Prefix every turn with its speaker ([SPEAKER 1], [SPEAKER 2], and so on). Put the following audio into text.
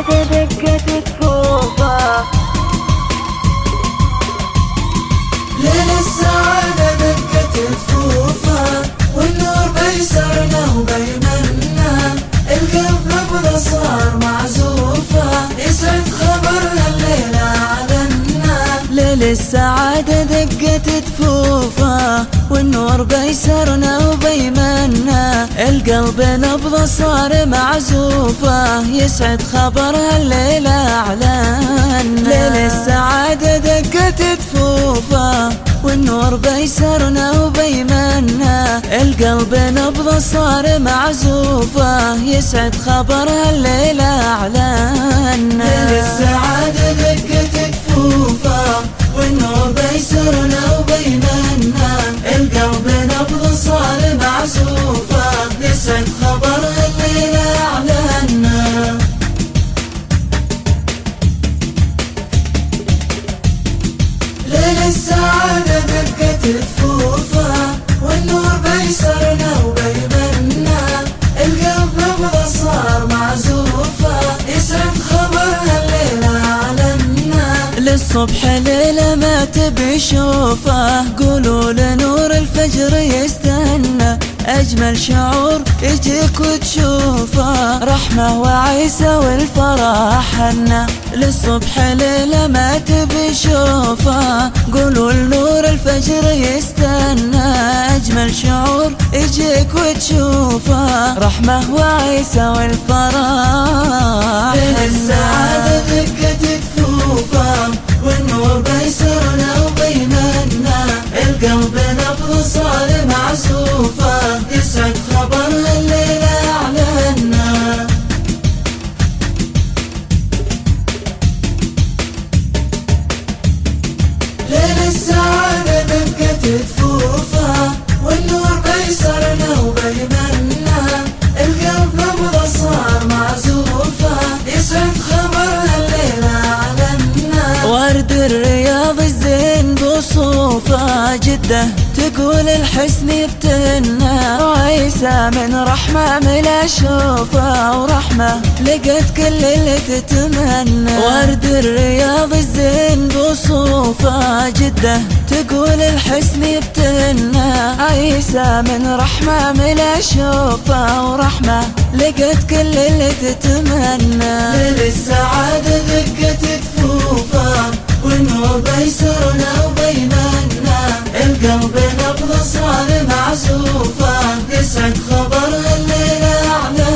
[SPEAKER 1] I did it good? والنور بيسرنا وبيمنا القلب نبض صار معزوفة يسعد خبر هالليلة أعلنا ليل السعادة دقت دفوفه والنور بيسرنا وبيمنا القلب نبض صار معزوفة يسعد خبر هالليلة أعلنا للصبح ليلة ما تبي شوفه. قولوا لنور الفجر يستنى أجمل شعور يجيك وتشوفه. رحمة وعيسى والفرح حنا للصبح ليلة ما تبي شوفه. قولوا لنور الفجر يستنى أجمل شعور يجيك وتشوفه. رحمة وعيسى والفرح السعادة القلب نبض صار معزوفة. يسعد خبر الليلة أعلنا ليل السعادة دقت دفوفه والنور بيسرنا وبيمنا القلب نبض صار معزوفة يسعد خبر الليلة أعلنا ورد الزين جدة تقول الحسن يفتنا وعيسى من رحمة ملا شوفه ورحمة. لقت كل اللي تتمنى. ورد الرياض الزين بصوفه. جدة تقول الحسن يفتنا عيسى من رحمة ملا شوفه ورحمة. لقت كل اللي تتمنى. ليل وبنبض صار معزوفة تسعد خبر الليلة أعلى